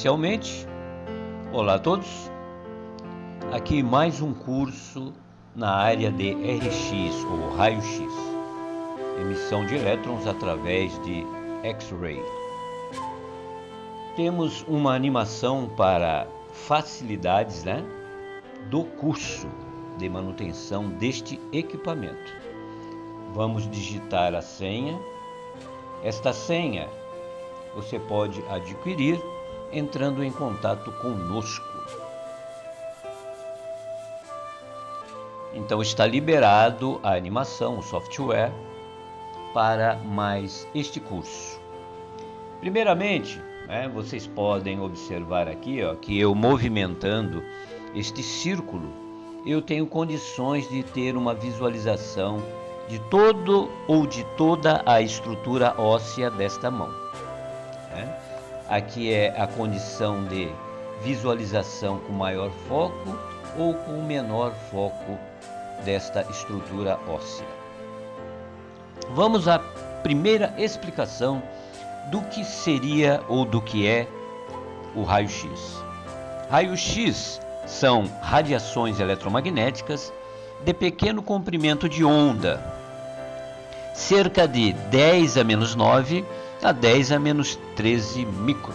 inicialmente, olá a todos. Aqui mais um curso na área de RX ou raio-x, emissão de elétrons através de X-ray. Temos uma animação para facilidades, né, do curso de manutenção deste equipamento. Vamos digitar a senha. Esta senha você pode adquirir entrando em contato conosco. Então está liberado a animação, o software para mais este curso. Primeiramente, né, vocês podem observar aqui ó, que eu movimentando este círculo, eu tenho condições de ter uma visualização de todo ou de toda a estrutura óssea desta mão. Né? Aqui é a condição de visualização com maior foco ou com menor foco desta estrutura óssea. Vamos à primeira explicação do que seria ou do que é o raio-x. Raio-x são radiações eletromagnéticas de pequeno comprimento de onda, cerca de 10 a menos 9 a 10 a menos 13 micro.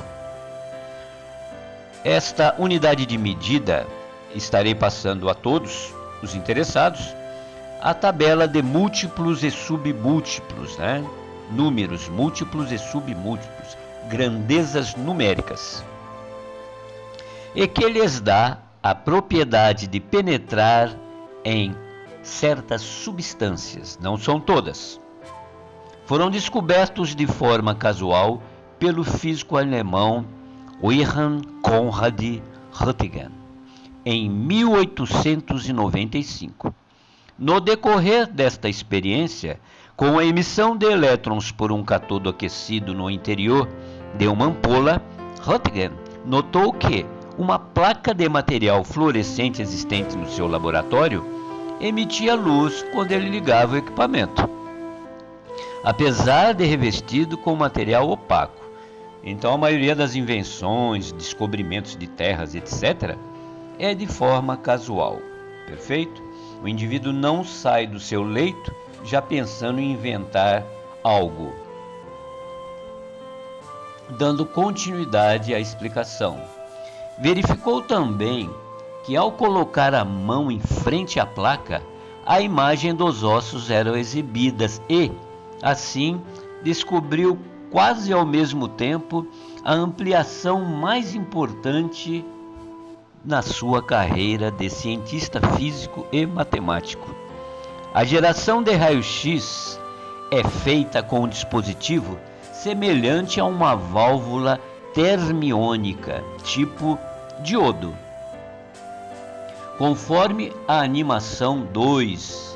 Esta unidade de medida estarei passando a todos os interessados a tabela de múltiplos e submúltiplos, né? números múltiplos e submúltiplos, grandezas numéricas, e que lhes dá a propriedade de penetrar em certas substâncias, não são todas foram descobertos de forma casual pelo físico alemão Wilhelm Conrad Röntgen em 1895. No decorrer desta experiência, com a emissão de elétrons por um catodo aquecido no interior de uma ampola, Röntgen notou que uma placa de material fluorescente existente no seu laboratório emitia luz quando ele ligava o equipamento apesar de revestido com material opaco. Então, a maioria das invenções, descobrimentos de terras, etc., é de forma casual. Perfeito? O indivíduo não sai do seu leito já pensando em inventar algo. Dando continuidade à explicação. Verificou também que ao colocar a mão em frente à placa, a imagem dos ossos eram exibidas e, Assim, descobriu quase ao mesmo tempo a ampliação mais importante na sua carreira de cientista físico e matemático. A geração de raio-x é feita com um dispositivo semelhante a uma válvula termiônica, tipo diodo. Conforme a animação 2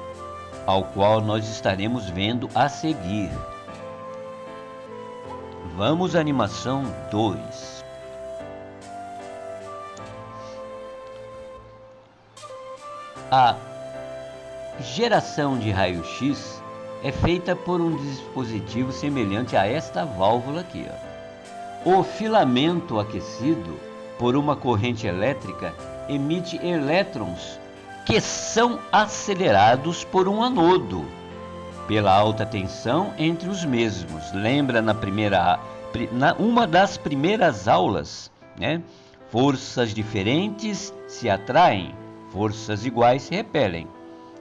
ao qual nós estaremos vendo a seguir. Vamos à animação 2. A geração de raio-x é feita por um dispositivo semelhante a esta válvula aqui. Ó. O filamento aquecido por uma corrente elétrica emite elétrons que são acelerados por um anodo pela alta tensão entre os mesmos. Lembra na primeira na uma das primeiras aulas, né? Forças diferentes se atraem, forças iguais se repelem.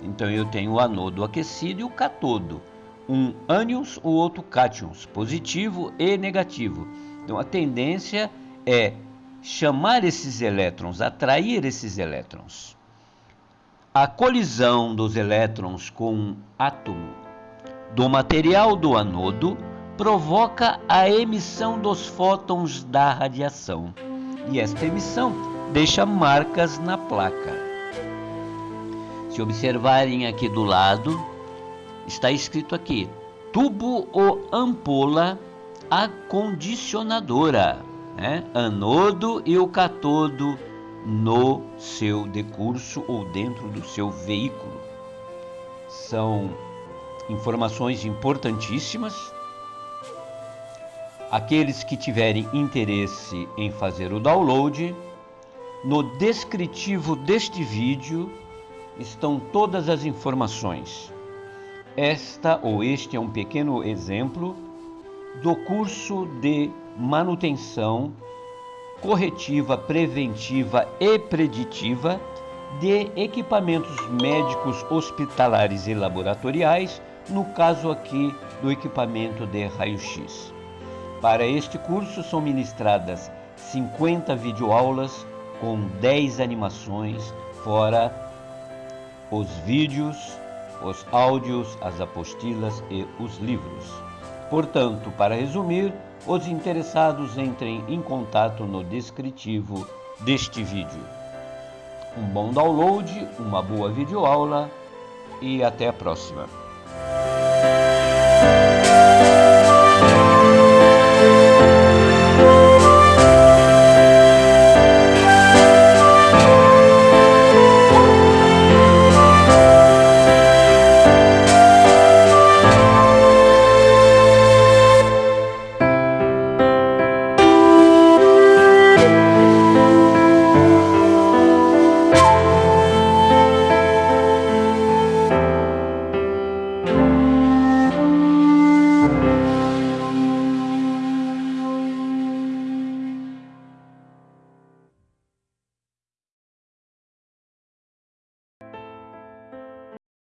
Então eu tenho o anodo aquecido e o catodo, um ânions, o outro cátions, positivo e negativo. Então a tendência é chamar esses elétrons, atrair esses elétrons. A colisão dos elétrons com um átomo do material do anodo provoca a emissão dos fótons da radiação, e esta emissão deixa marcas na placa. Se observarem aqui do lado, está escrito aqui: tubo ou ampola acondicionadora, né? anodo e o catodo no seu decurso ou dentro do seu veículo. São informações importantíssimas Aqueles que tiverem interesse em fazer o download, no descritivo deste vídeo estão todas as informações. Esta ou este é um pequeno exemplo do curso de manutenção corretiva, preventiva e preditiva de equipamentos médicos hospitalares e laboratoriais, no caso aqui do equipamento de raio-x. Para este curso são ministradas 50 videoaulas com 10 animações, fora os vídeos, os áudios, as apostilas e os livros. Portanto, para resumir, os interessados entrem em contato no descritivo deste vídeo. Um bom download, uma boa videoaula e até a próxima.